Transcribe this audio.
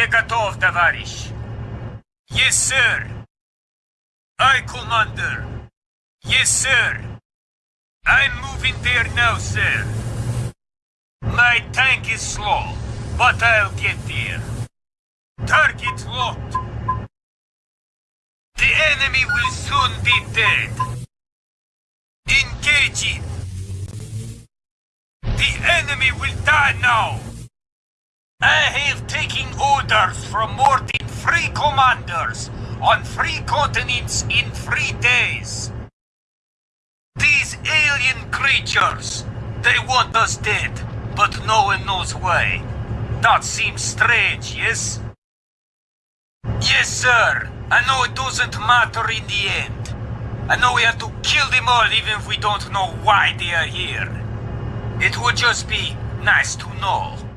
Я готов, товарищ. Yes, sir. Aye, Commander. Yes, sir. I'm moving there now, sir. My tank is slow, but I'll get there. Target locked. The enemy will soon be dead. Engage it. The enemy will die now. I taken orders from more than three commanders on three continents in three days. These alien creatures, they want us dead, but no one knows why. That seems strange, yes? Yes, sir. I know it doesn't matter in the end. I know we have to kill them all even if we don't know why they are here. It would just be nice to know.